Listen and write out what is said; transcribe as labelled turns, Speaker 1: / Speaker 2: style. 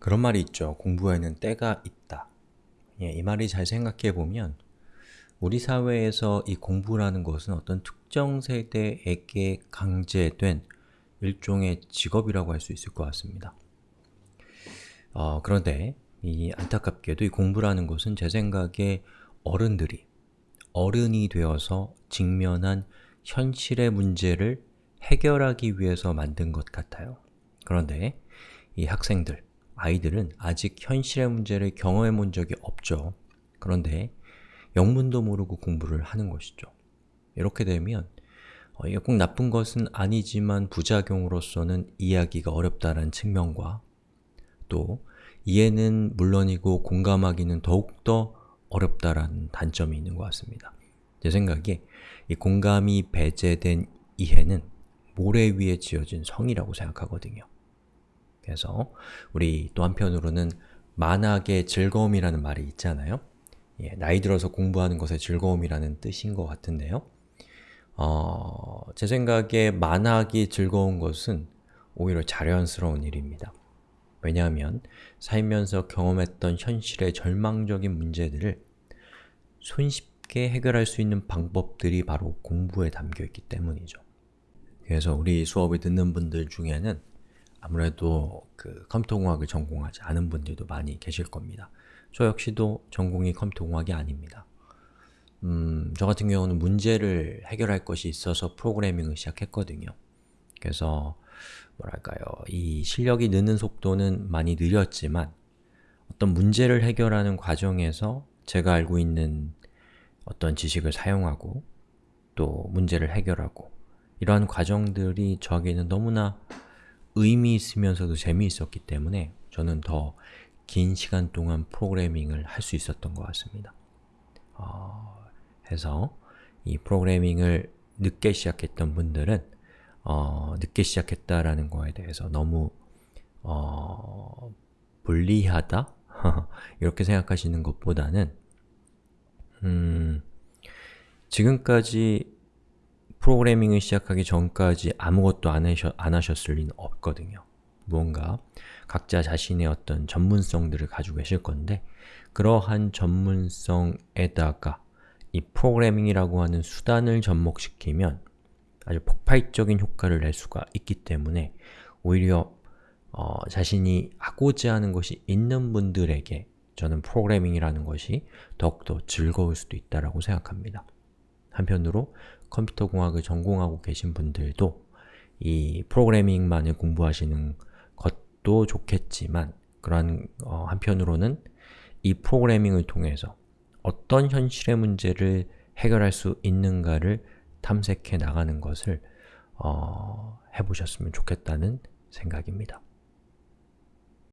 Speaker 1: 그런 말이 있죠. 공부에는 때가 있다. 예, 이 말이 잘 생각해 보면 우리 사회에서 이 공부라는 것은 어떤 특정 세대에게 강제된 일종의 직업이라고 할 수 있을 것 같습니다. 어, 그런데 이 안타깝게도 이 공부라는 것은 제 생각에 어른들이 어른이 되어서 직면한 현실의 문제를 해결하기 위해서 만든 것 같아요. 그런데 이 학생들, 아이들은 아직 현실의 문제를 경험해 본 적이 없죠. 그런데 영문도 모르고 공부를 하는 것이죠. 이렇게 되면 어, 이게 꼭 나쁜 것은 아니지만 부작용으로서는 이해하기가 어렵다는 측면과 또 이해는 물론이고 공감하기는 더욱더 어렵다라는 단점이 있는 것 같습니다. 제 생각에 이 공감이 배제된 이해는 모래 위에 지어진 성이라고 생각하거든요. 그래서 우리 또 한편으로는 만학의 즐거움이라는 말이 있잖아요. 예, 나이 들어서 공부하는 것의 즐거움이라는 뜻인 것 같은데요. 어, 제 생각에 만학이 즐거운 것은 오히려 자연스러운 일입니다. 왜냐하면 살면서 경험했던 현실의 절망적인 문제들을 손쉽게 해결할 수 있는 방법들이 바로 공부에 담겨있기 때문이죠. 그래서 우리 수업을 듣는 분들 중에는 아무래도 그 컴퓨터공학을 전공하지 않은 분들도 많이 계실 겁니다. 저 역시도 전공이 컴퓨터공학이 아닙니다. 음, 저 같은 경우는 문제를 해결할 것이 있어서 프로그래밍을 시작했거든요. 그래서 뭐랄까요, 이 실력이 느는 속도는 많이 느렸지만 어떤 문제를 해결하는 과정에서 제가 알고 있는 어떤 지식을 사용하고 또 문제를 해결하고 이러한 과정들이 저에게는 너무나 의미 있으면서도 재미있었기 때문에 저는 더 긴 시간 동안 프로그래밍을 할 수 있었던 것 같습니다. 어, 해서 이 프로그래밍을 늦게 시작했던 분들은 어, 늦게 시작했다라는 거에 대해서 너무 어, 불리하다? 이렇게 생각하시는 것보다는 음, 지금까지 프로그래밍을 시작하기 전까지 아무것도 안, 하셨, 안 하셨을 리는 없거든요. 무언가 각자 자신의 어떤 전문성들을 가지고 계실 건데 그러한 전문성에다가 이 프로그래밍이라고 하는 수단을 접목시키면 아주 폭발적인 효과를 낼 수가 있기 때문에 오히려 어, 자신이 하고자 하는 것이 있는 분들에게 저는 프로그래밍이라는 것이 더욱더 즐거울 수도 있다고 생각합니다. 한편으로 컴퓨터 공학을 전공하고 계신 분들도 이 프로그래밍만을 공부하시는 것도 좋겠지만 그러한 어, 한편으로는 이 프로그래밍을 통해서 어떤 현실의 문제를 해결할 수 있는가를 탐색해 나가는 것을 어, 해보셨으면 좋겠다는 생각입니다.